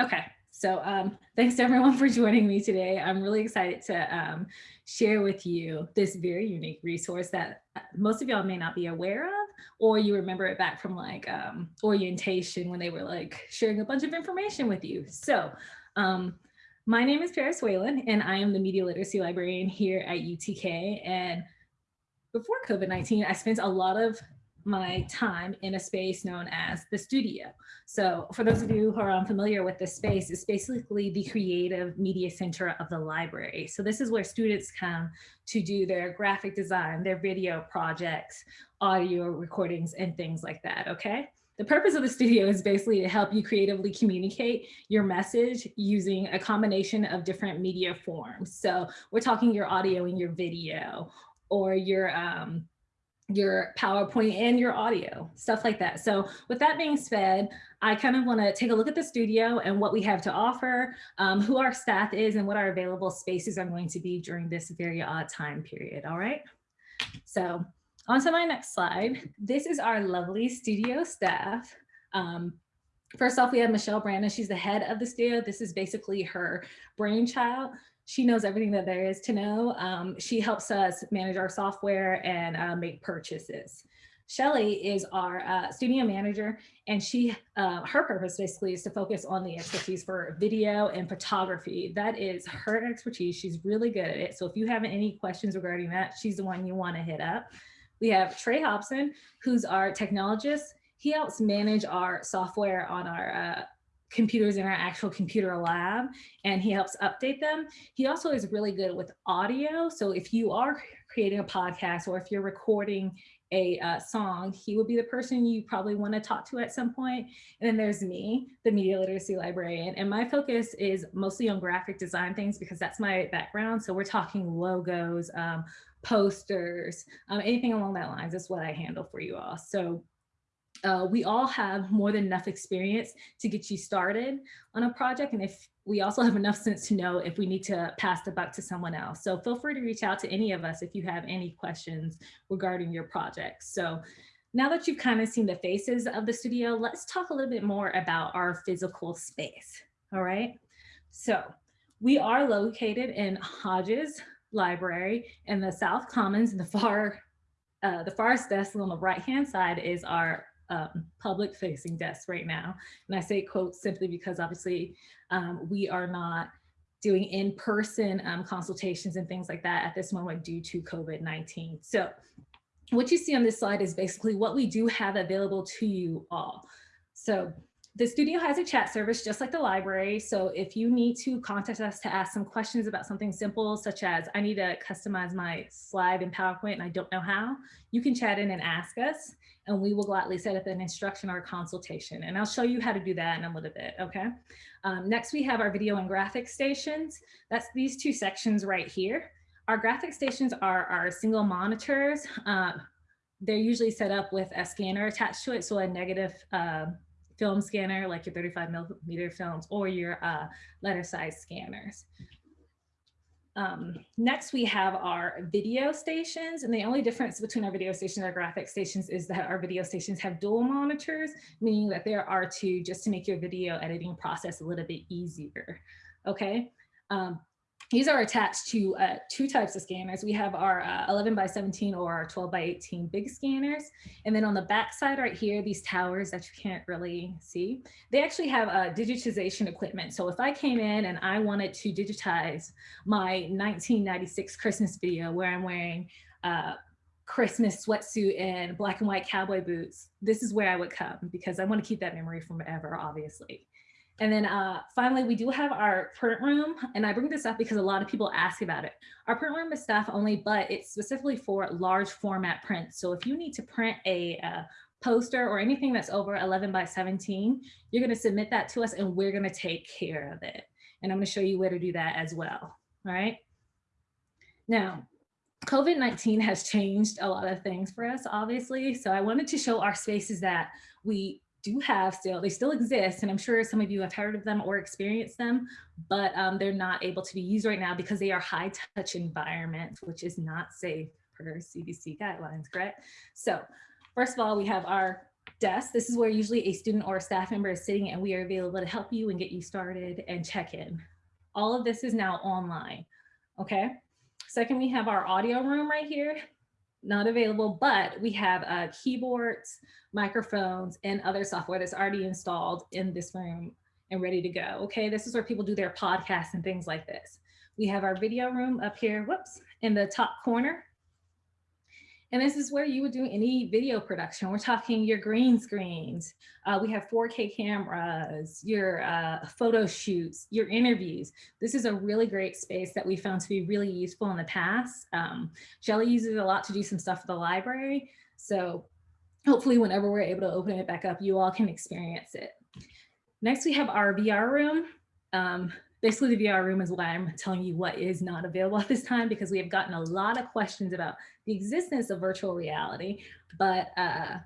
Okay, so um, thanks to everyone for joining me today. I'm really excited to um, share with you this very unique resource that uh, most of y'all may not be aware of, or you remember it back from like um, orientation when they were like sharing a bunch of information with you. So um, my name is Paris Whalen and I am the media literacy librarian here at UTK. And before COVID-19, I spent a lot of my time in a space known as the studio. So for those of you who are unfamiliar with this space, it's basically the creative media center of the library. So this is where students come to do their graphic design, their video projects, audio recordings, and things like that, okay? The purpose of the studio is basically to help you creatively communicate your message using a combination of different media forms. So we're talking your audio and your video or your um, your PowerPoint and your audio, stuff like that. So with that being said, I kind of want to take a look at the studio and what we have to offer, um, who our staff is and what our available spaces are going to be during this very odd time period. All right. So on to my next slide. This is our lovely studio staff. Um, First off, we have Michelle Brandon. She's the head of the studio. This is basically her brainchild. She knows everything that there is to know. Um, she helps us manage our software and uh, make purchases. Shelly is our uh, studio manager, and she, uh, her purpose basically is to focus on the expertise for video and photography. That is her expertise. She's really good at it. So if you have any questions regarding that, she's the one you want to hit up. We have Trey Hobson, who's our technologist. He helps manage our software on our uh, computers in our actual computer lab and he helps update them. He also is really good with audio. So if you are creating a podcast or if you're recording a uh, song, he will be the person you probably want to talk to at some point. And then there's me, the media literacy librarian. And my focus is mostly on graphic design things because that's my background. So we're talking logos, um, posters, um, anything along that lines is what I handle for you all. So uh, we all have more than enough experience to get you started on a project. And if we also have enough sense to know if we need to pass the buck to someone else. So feel free to reach out to any of us if you have any questions regarding your project. So now that you've kind of seen the faces of the studio, let's talk a little bit more about our physical space. All right. So we are located in Hodges Library in the South Commons in the far uh, the farthest desk on the right hand side is our um, public facing desks right now. And I say quotes simply because obviously um, we are not doing in-person um, consultations and things like that at this moment due to COVID-19. So what you see on this slide is basically what we do have available to you all. So the studio has a chat service just like the library. So if you need to contact us to ask some questions about something simple, such as I need to customize my slide in PowerPoint and I don't know how, you can chat in and ask us and we will gladly set up an instruction or consultation. And I'll show you how to do that in a little bit, okay? Um, next, we have our video and graphic stations. That's these two sections right here. Our graphic stations are our single monitors. Uh, they're usually set up with a scanner attached to it, so a negative uh, film scanner like your 35 millimeter films or your uh, letter size scanners. Um, next, we have our video stations, and the only difference between our video stations and our graphic stations is that our video stations have dual monitors, meaning that there are two just to make your video editing process a little bit easier. Okay. Um, these are attached to uh, two types of scanners. We have our uh, 11 by 17 or our 12 by 18 big scanners. And then on the back side right here, these towers that you can't really see, they actually have a digitization equipment. So if I came in and I wanted to digitize my 1996 Christmas video where I'm wearing uh, Christmas sweatsuit and black and white cowboy boots, this is where I would come because I want to keep that memory forever, obviously. And then uh, finally, we do have our print room. And I bring this up because a lot of people ask about it. Our print room is staff only, but it's specifically for large format print. So if you need to print a uh, poster or anything that's over 11 by 17, you're gonna submit that to us and we're gonna take care of it. And I'm gonna show you where to do that as well, all right? Now, COVID-19 has changed a lot of things for us, obviously. So I wanted to show our spaces that we do have still, they still exist, and I'm sure some of you have heard of them or experienced them, but um, they're not able to be used right now because they are high touch environments, which is not safe per CDC guidelines, correct? So first of all, we have our desk. This is where usually a student or a staff member is sitting and we are available to help you and get you started and check in. All of this is now online, okay? Second, we have our audio room right here, not available, but we have uh, keyboards, microphones, and other software that's already installed in this room and ready to go, okay? This is where people do their podcasts and things like this. We have our video room up here, whoops, in the top corner. And this is where you would do any video production. We're talking your green screens. Uh, we have 4K cameras, your uh, photo shoots, your interviews. This is a really great space that we found to be really useful in the past. Um, Shelly uses it a lot to do some stuff for the library. So hopefully whenever we're able to open it back up, you all can experience it. Next, we have our VR room. Um, basically the VR room is why I'm telling you what is not available at this time because we have gotten a lot of questions about the existence of virtual reality, but uh,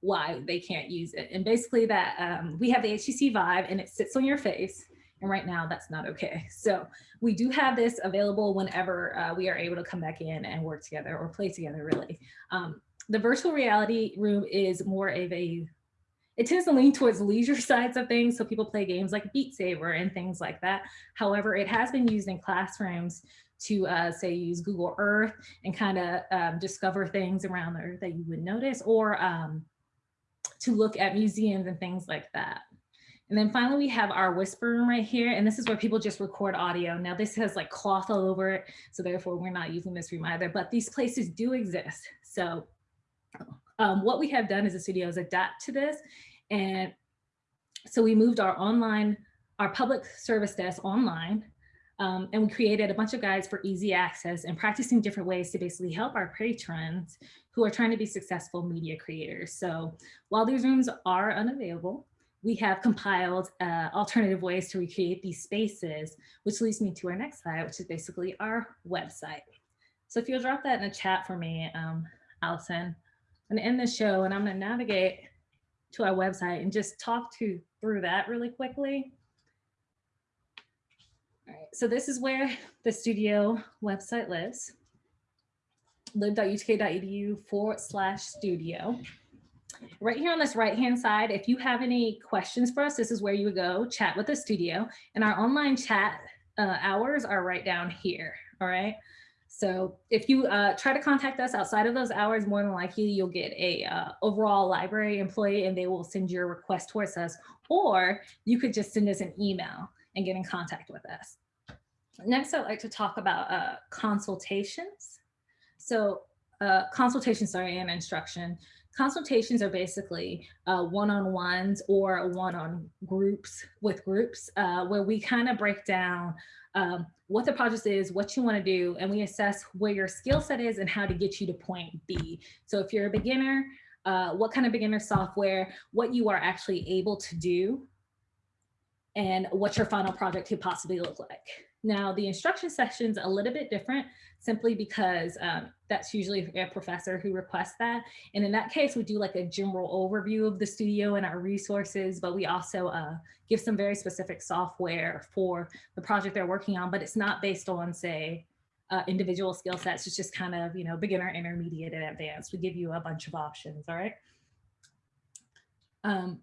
why they can't use it. And basically that um, we have the HTC Vive and it sits on your face. And right now that's not okay. So we do have this available whenever uh, we are able to come back in and work together or play together really. Um, the virtual reality room is more of a it tends to lean towards leisure sides of things. So people play games like Beat Saber and things like that. However, it has been used in classrooms to uh, say use Google Earth and kind of um, discover things around the earth that you would notice or um, to look at museums and things like that. And then finally, we have our whisper room right here. And this is where people just record audio. Now this has like cloth all over it. So therefore we're not using this room either, but these places do exist. So um, what we have done as a studio is adapt to this. And so we moved our online, our public service desk online, um, and we created a bunch of guides for easy access and practicing different ways to basically help our patrons who are trying to be successful media creators. So while these rooms are unavailable, we have compiled uh, alternative ways to recreate these spaces, which leads me to our next slide, which is basically our website. So if you'll drop that in the chat for me, um, Allison, and end the show and I'm gonna navigate to our website and just talk to through that really quickly. All right, so this is where the studio website lives, lib.utk.edu forward slash studio. Right here on this right-hand side, if you have any questions for us, this is where you would go chat with the studio and our online chat uh, hours are right down here, all right? So if you uh, try to contact us outside of those hours, more than likely you'll get a uh, overall library employee and they will send your request towards us, or you could just send us an email and get in contact with us. Next, I'd like to talk about uh, consultations. So uh, consultations, sorry, and instruction. Consultations are basically uh, one-on-ones or one-on groups with groups uh, where we kind of break down um, what the project is, what you want to do, and we assess where your skill set is and how to get you to point B. So if you're a beginner, uh, what kind of beginner software, what you are actually able to do, and what your final project could possibly look like. Now, the instruction section is a little bit different simply because um, that's usually a professor who requests that. And in that case, we do like a general overview of the studio and our resources, but we also uh, give some very specific software for the project they're working on, but it's not based on say, uh, individual skill sets. It's just kind of, you know, beginner, intermediate, and advanced. We give you a bunch of options, all right? Um,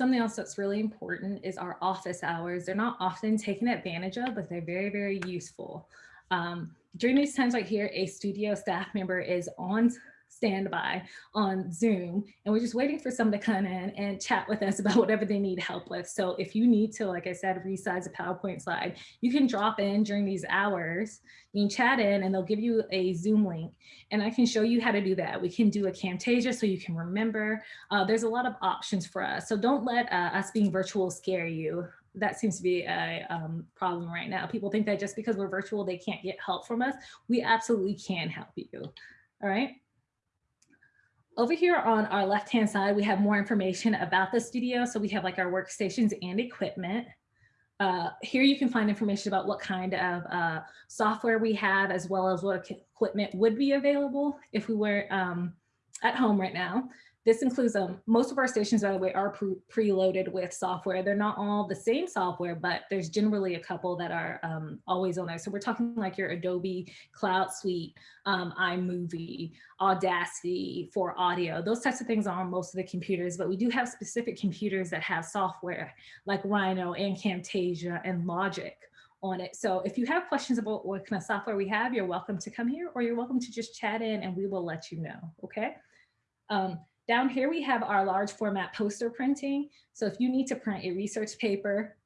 Something else that's really important is our office hours. They're not often taken advantage of, but they're very, very useful. Um, during these times right here, a studio staff member is on standby on Zoom and we're just waiting for someone to come in and chat with us about whatever they need help with. So if you need to, like I said, resize a PowerPoint slide, you can drop in during these hours, you can chat in and they'll give you a Zoom link and I can show you how to do that. We can do a Camtasia so you can remember. Uh, there's a lot of options for us. So don't let uh, us being virtual scare you that seems to be a um, problem right now. People think that just because we're virtual, they can't get help from us. We absolutely can help you. All right. Over here on our left-hand side, we have more information about the studio. So we have like our workstations and equipment. Uh, here you can find information about what kind of uh, software we have, as well as what equipment would be available if we were um, at home right now. This includes um, most of our stations, by the way, are pre preloaded with software. They're not all the same software, but there's generally a couple that are um, always on there. So we're talking like your Adobe Cloud Suite, um, iMovie, Audacity for audio. Those types of things are on most of the computers, but we do have specific computers that have software like Rhino and Camtasia and Logic on it. So if you have questions about what kind of software we have, you're welcome to come here or you're welcome to just chat in and we will let you know, okay? Um, down here we have our large format poster printing. So if you need to print a research paper,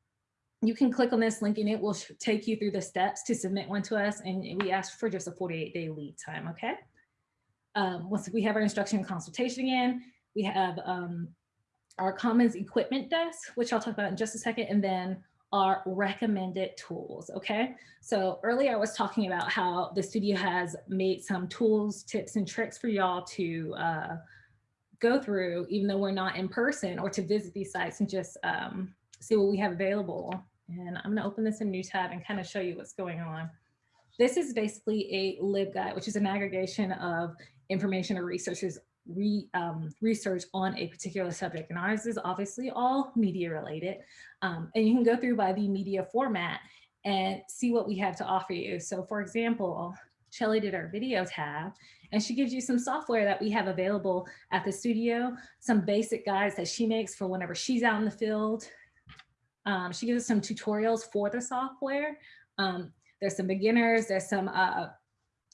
you can click on this link and it will take you through the steps to submit one to us. And we ask for just a 48 day lead time, okay? Um, once we have our instruction and consultation again, we have um, our Commons equipment desk, which I'll talk about in just a second, and then our recommended tools, okay? So earlier I was talking about how the studio has made some tools, tips, and tricks for y'all to uh, go through, even though we're not in person, or to visit these sites and just um, see what we have available. And I'm gonna open this in a new tab and kind of show you what's going on. This is basically a LibGuide, which is an aggregation of information or researchers re, um, research on a particular subject. And ours is obviously all media related. Um, and you can go through by the media format and see what we have to offer you. So for example, Shelly did our video tab and she gives you some software that we have available at the studio, some basic guides that she makes for whenever she's out in the field. Um, she gives us some tutorials for the software. Um, there's some beginners, there's some uh,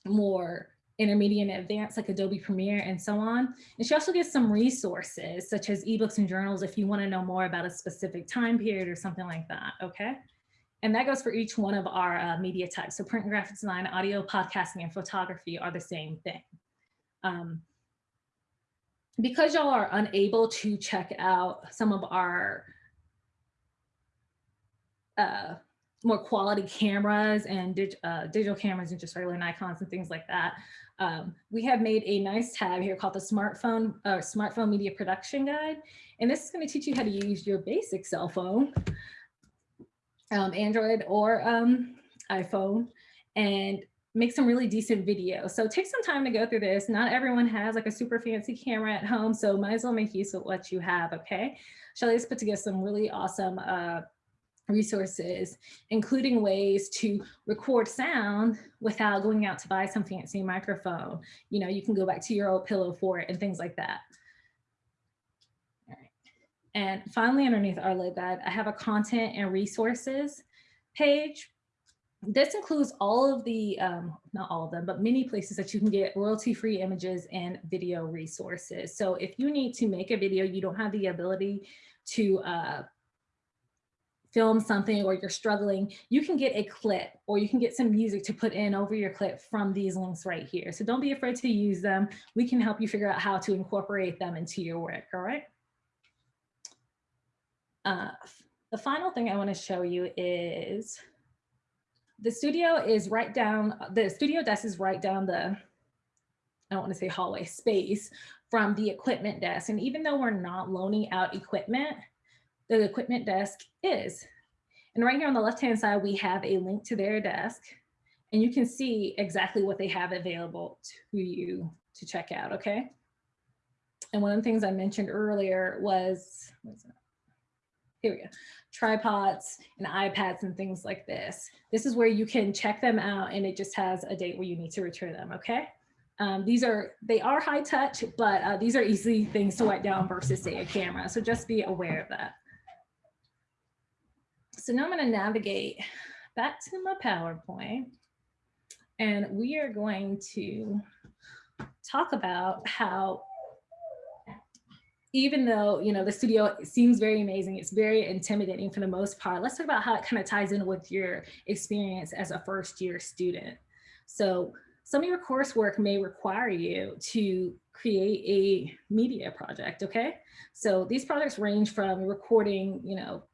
more intermediate and advanced like Adobe Premiere and so on. And she also gives some resources such as ebooks and journals if you wanna know more about a specific time period or something like that, okay? And that goes for each one of our uh, media types. So print and graphic design, audio, podcasting, and photography are the same thing. Um, because y'all are unable to check out some of our uh, more quality cameras and dig, uh, digital cameras and just regular Nikons and things like that. Um, we have made a nice tab here called the smartphone uh, smartphone media production guide. And this is going to teach you how to use your basic cell phone, um, Android or um, iPhone, and make some really decent videos. So take some time to go through this. Not everyone has like a super fancy camera at home, so might as well make use of what you have, okay? Shelly's put together some really awesome uh, resources, including ways to record sound without going out to buy some fancy microphone. You know, you can go back to your old pillow for it and things like that. And finally, underneath our LibGuide, I have a content and resources page. This includes all of the, um, not all of them, but many places that you can get royalty-free images and video resources. So if you need to make a video, you don't have the ability to uh, film something or you're struggling, you can get a clip or you can get some music to put in over your clip from these links right here. So don't be afraid to use them. We can help you figure out how to incorporate them into your work, all right? Uh, the final thing I wanna show you is the studio is right down, the studio desk is right down the, I don't wanna say hallway, space from the equipment desk. And even though we're not loaning out equipment, the equipment desk is. And right here on the left-hand side, we have a link to their desk and you can see exactly what they have available to you to check out, okay? And one of the things I mentioned earlier was, here we go, tripods and iPads and things like this. This is where you can check them out and it just has a date where you need to return them, okay? Um, these are, they are high touch, but uh, these are easy things to wipe down versus say a camera. So just be aware of that. So now I'm going to navigate back to my PowerPoint and we are going to talk about how even though you know the studio seems very amazing it's very intimidating for the most part let's talk about how it kind of ties in with your experience as a first year student. So some of your coursework may require you to create a media project okay? So these projects range from recording you know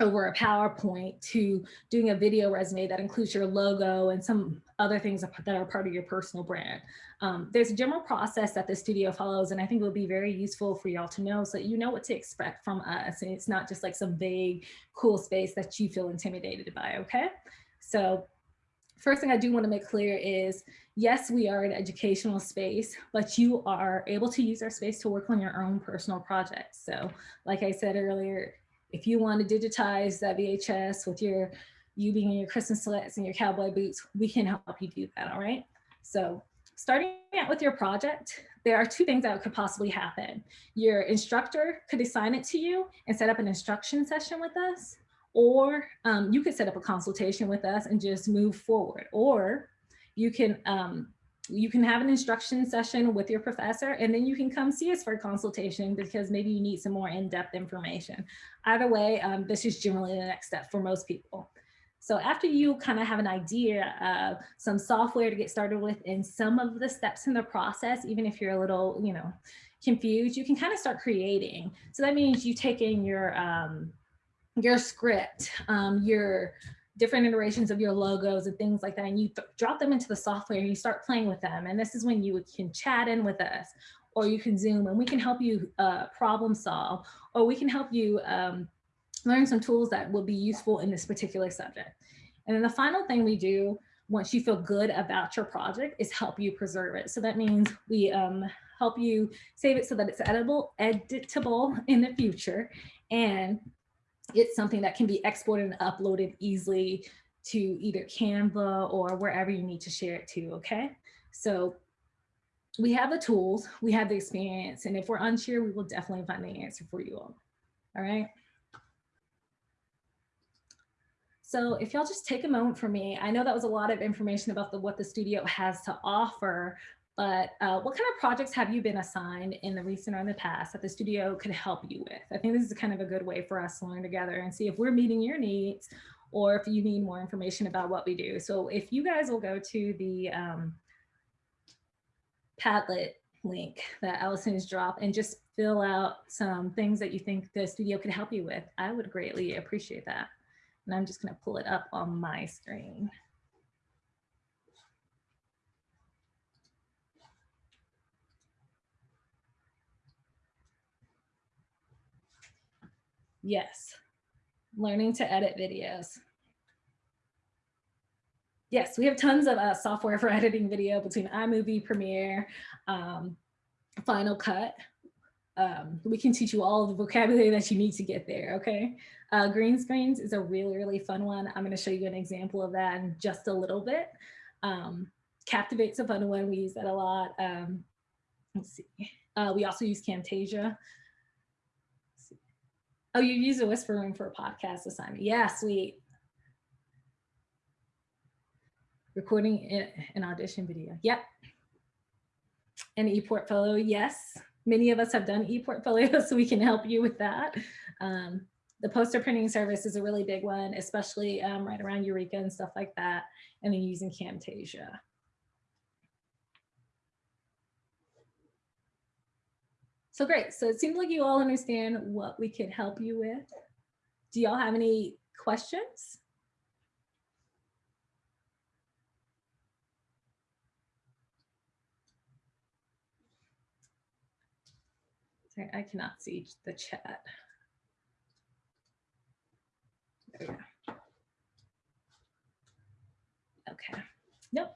over a PowerPoint to doing a video resume that includes your logo and some other things that are part of your personal brand. Um, there's a general process that the studio follows and I think it will be very useful for y'all to know so that you know what to expect from us and it's not just like some vague cool space that you feel intimidated by, okay? So first thing I do want to make clear is, yes, we are an educational space, but you are able to use our space to work on your own personal projects. So like I said earlier, if you want to digitize that VHS with your you being in your Christmas sweats and your cowboy boots, we can help you do that, all right? So starting out with your project, there are two things that could possibly happen. Your instructor could assign it to you and set up an instruction session with us, or um, you could set up a consultation with us and just move forward, or you can um, you can have an instruction session with your professor and then you can come see us for a consultation because maybe you need some more in-depth information. Either way, um, this is generally the next step for most people. So after you kind of have an idea of some software to get started with and some of the steps in the process, even if you're a little, you know, confused, you can kind of start creating. So that means you take in your, um, your script, um, your different iterations of your logos and things like that, and you drop them into the software and you start playing with them. And this is when you can chat in with us or you can Zoom and we can help you uh, problem solve, or we can help you um, learn some tools that will be useful in this particular subject. And then the final thing we do once you feel good about your project is help you preserve it. So that means we um, help you save it so that it's editable, editable in the future. And it's something that can be exported and uploaded easily to either Canva or wherever you need to share it to, okay? So we have the tools, we have the experience, and if we're unsure, we will definitely find the answer for you all, all right? So if y'all just take a moment for me, I know that was a lot of information about the, what the studio has to offer, but uh, what kind of projects have you been assigned in the recent or in the past that the studio could help you with? I think this is kind of a good way for us to learn together and see if we're meeting your needs or if you need more information about what we do. So if you guys will go to the um, Padlet link that Allison has dropped and just fill out some things that you think the studio could help you with, I would greatly appreciate that. And I'm just going to pull it up on my screen. Yes, learning to edit videos. Yes, we have tons of uh, software for editing video between iMovie, Premiere, um, Final Cut. Um, we can teach you all the vocabulary that you need to get there, okay? Uh, green screens is a really, really fun one. I'm gonna show you an example of that in just a little bit. Um, Captivate's a fun one, we use that a lot. Um, let's see, uh, we also use Camtasia. Oh, you use a whisper room for a podcast assignment. Yeah, sweet. Recording an audition video. Yep. An e-portfolio, yes. Many of us have done e-portfolio, so we can help you with that. Um, the poster printing service is a really big one, especially um, right around Eureka and stuff like that, and then using Camtasia. So great, so it seems like you all understand what we could help you with. Do y'all have any questions? Sorry, I cannot see the chat. There we go. Okay. Nope.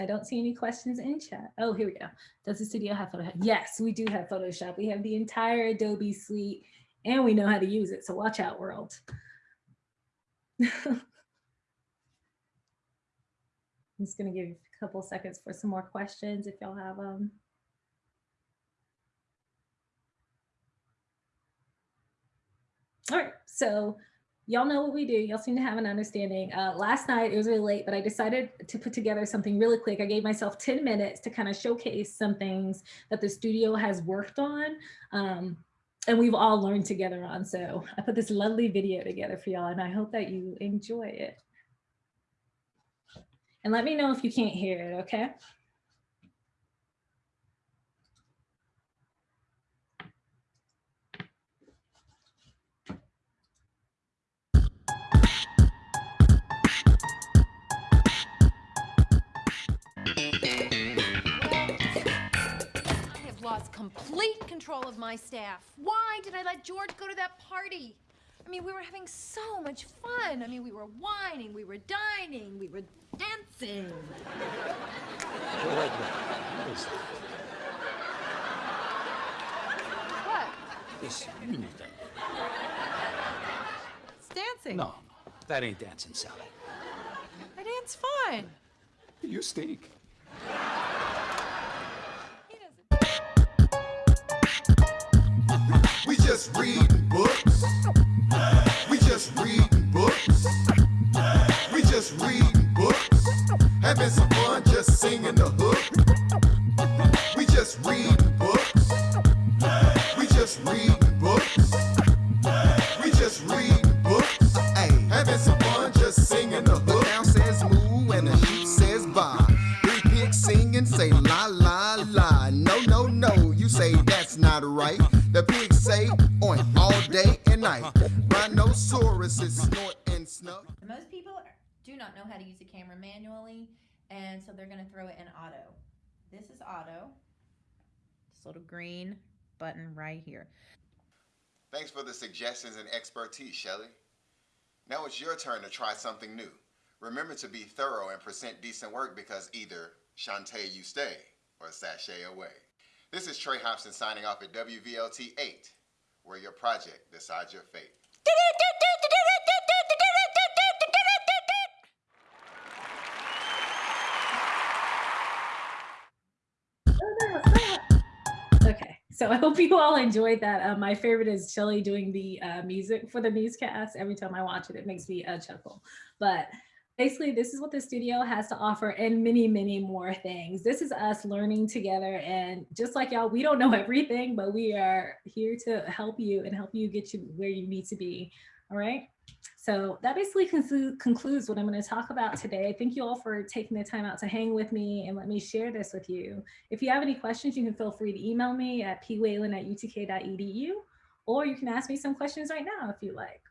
I don't see any questions in chat. Oh, here we go. Does the studio have Photoshop? Yes, we do have Photoshop. We have the entire Adobe suite and we know how to use it. So watch out world. I'm just going to give a couple seconds for some more questions if y'all have them. All right, so y'all know what we do. Y'all seem to have an understanding. Uh, last night, it was really late, but I decided to put together something really quick. I gave myself 10 minutes to kind of showcase some things that the studio has worked on. Um, and we've all learned together on. So I put this lovely video together for y'all and I hope that you enjoy it. And let me know if you can't hear it, okay? Complete control of my staff. Why did I let George go to that party? I mean, we were having so much fun. I mean, we were whining, we were dining, we were dancing. What? this union thing? It's dancing. No, that ain't dancing, Sally. I dance fine. You stink. Just reading books. We just reading books. We just reading books. Having some fun just singing the hook. Snort. Most people do not know how to use a camera manually, and so they're going to throw it in auto. This is auto. This little green button right here. Thanks for the suggestions and expertise, Shelley. Now it's your turn to try something new. Remember to be thorough and present decent work because either Shantay you stay or sashay away. This is Trey Hobson signing off at WVLT 8, where your project decides your fate. so I hope you all enjoyed that. Uh, my favorite is Shelly doing the uh, music for the newscast. Every time I watch it, it makes me uh, chuckle. But basically, this is what the studio has to offer and many, many more things. This is us learning together. And just like y'all, we don't know everything, but we are here to help you and help you get you where you need to be. All right. So that basically concludes what I'm going to talk about today. Thank you all for taking the time out to hang with me and let me share this with you. If you have any questions, you can feel free to email me at pwhalen at utk.edu, or you can ask me some questions right now if you like.